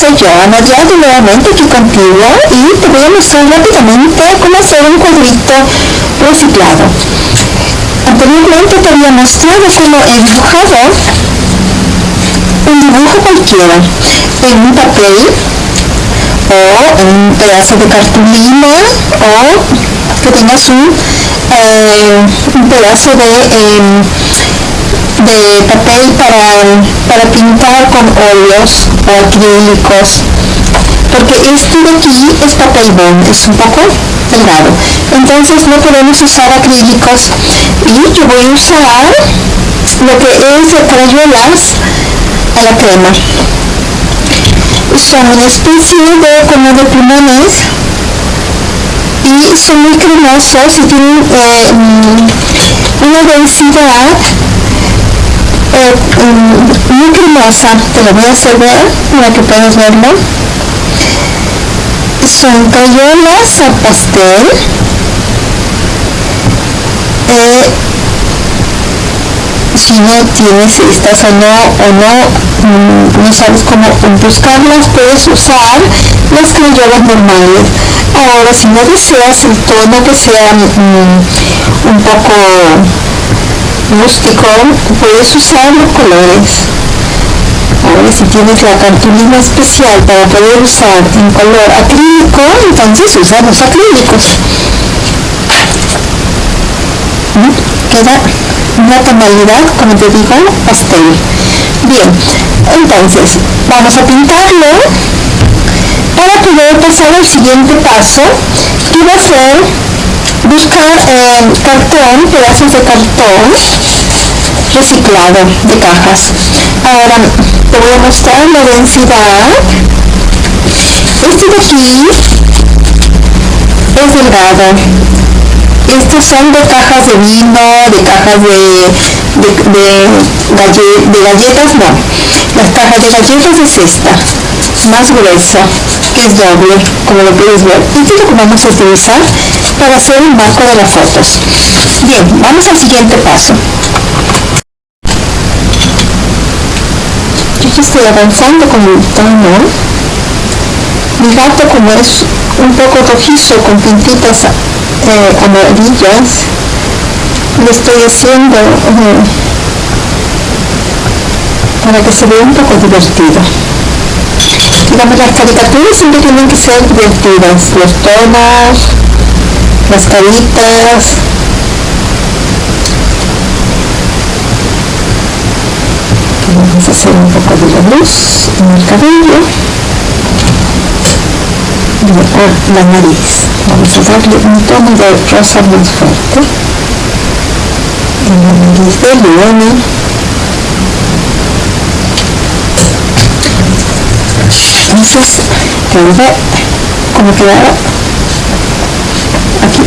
soy yo, Ana Diago, nuevamente aquí contigo y te voy a mostrar rápidamente cómo hacer un cuadrito reciclado. Anteriormente te había mostrado cómo he dibujado un dibujo cualquiera en un papel o en un pedazo de cartulina o que tengas un, eh, un pedazo de em, de papel para, para pintar con óleos o acrílicos porque este de aquí es papel bond, es un poco delgado. Entonces no podemos usar acrílicos. Y yo voy a usar lo que es crayolas a la crema. Son una especie de como de plumones y son muy cremosos y tienen eh, mm, una densidad eh, mm, muy cremosa, te lo voy a hacer ver para que puedas verlo. Son cayolas a pastel. Eh, si no tienes estas o no, o no, mm, no sabes cómo buscarlas, puedes usar las crayolas normales. Ahora, si no deseas el tono que sea un poco rústico, puedes usar los colores. Ahora si tienes la cartulina especial para poder usar en color acrílico, entonces usa los acrílicos. ¿Mm? Queda una tonalidad, como te digo, pastel. Bien, entonces vamos a pintarlo para poder pasar al siguiente paso, que va a ser buscar eh, cartón, pedazos de cartón reciclado de cajas. Ahora te voy a mostrar la densidad. Este de aquí es delgado. Estos son de cajas de vino, de cajas de, de, galletas, no. Las cajas de galletas es esta, más gruesa, que es doble, como lo puedes ver. Y es lo que vamos a utilizar para hacer un marco de las fotos. Bien, vamos al siguiente paso. Yo ya estoy avanzando con el tono. Mi gato como es un poco rojizo con pintitas eh, amarillas, le estoy haciendo eh, para que se vea un poco divertido. Digamos, las caricaturas siempre tienen que ser divertidas, los tonos, las caritas. Vamos a hacer un poco de la luz en el cabello. Y la nariz. Vamos a darle un tono de rosa más fuerte. En la nariz de Leona entonces ver como quedaba aquí,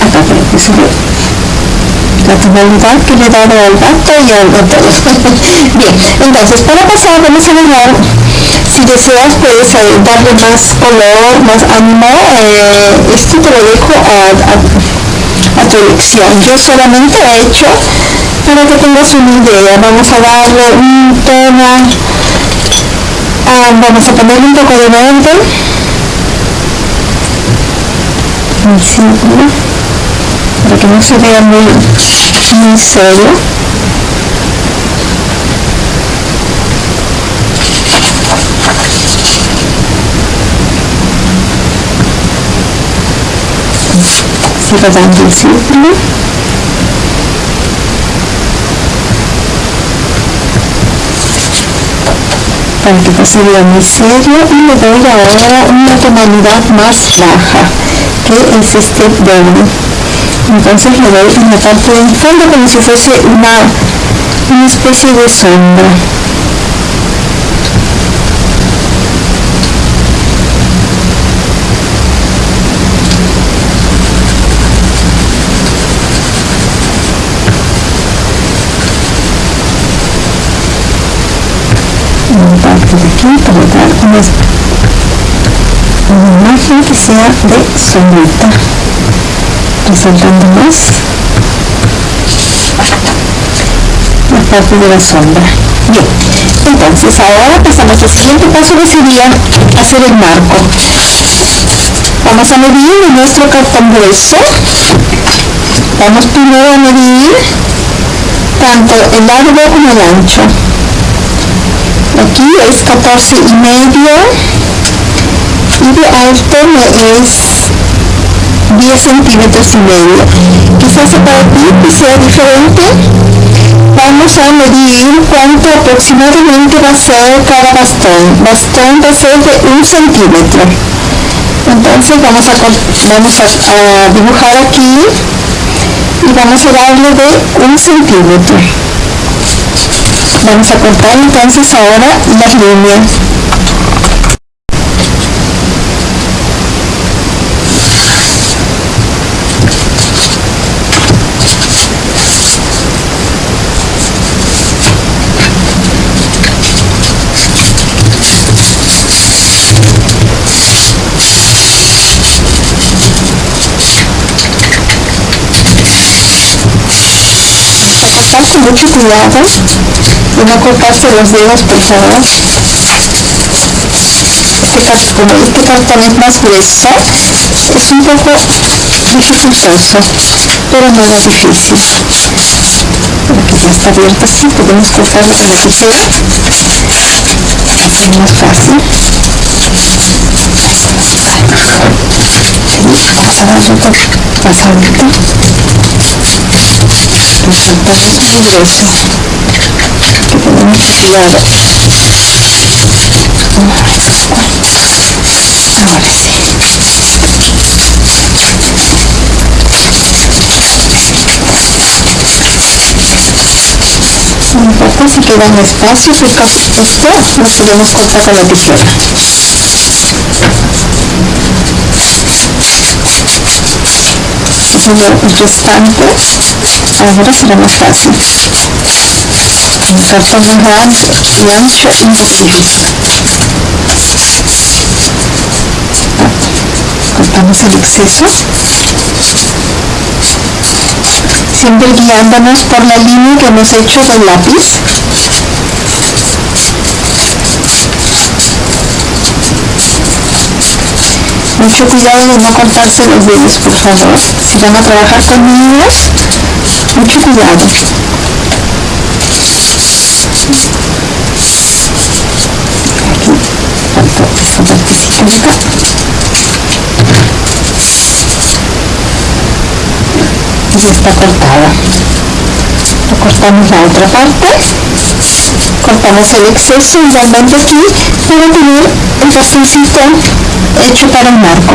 acá para que se la tonalidad que le he dado al gato y al todo. Bien, entonces para pasar vamos a dejar, si deseas puedes eh, darle más color, más ánimo, eh, esto te lo dejo a, tu elección. Yo solamente he hecho para que tengas una idea. Vamos a darle un tono, ah, vamos a ponerle un poco de verde. El círculo para que no se vea muy, muy serio. Dando el círculo para que no se vea muy serio y le doy ahora una tonalidad más baja que es este verde entonces le doy en la parte del fondo como si fuese una especie de sombra aquí para dar una imagen que sea de sombrita resaltando más la parte de la sombra bien Entonces ahora pasamos al siguiente paso que sería hacer el marco. Vamos a medir nuestro cartón grueso. Vamos primero a medir tanto el largo como el ancho. Aquí es 14 y medio y de alto es 10 centímetros y medio. Quizás para ti sea diferente. Vamos a medir cuánto aproximadamente va a ser cada bastón. Bastón va a ser de un centímetro. Entonces vamos a, vamos a, dibujar aquí y vamos a darle de un centímetro. Vamos a cortar entonces ahora las líneas. Con mucho cuidado. De no cortarse los dedos por favor. Este, como este cartón es más grueso es un poco dificultoso pero no es difícil. Aquí ya está abierto así podemos cortarlo con la tijera así es más fácil. Vamos a darle un poco más alto el es muy grueso que tener mucho cuidado ahora sí no importa si queda un espacio porque esto lo podemos cortar con la tijera el restante ahora será más fácil. Un cartón más grande y ancho y un poco cortamos el exceso. Siempre guiándonos por la línea que hemos hecho del lápiz mucho cuidado de no cortarse los dedos por favor. Si van a trabajar con niños mucho cuidado. Aquí falta esta partecita de acá y está cortada. Cortamos la otra parte cortamos el exceso igualmente aquí para tener el bastoncito hecho para el marco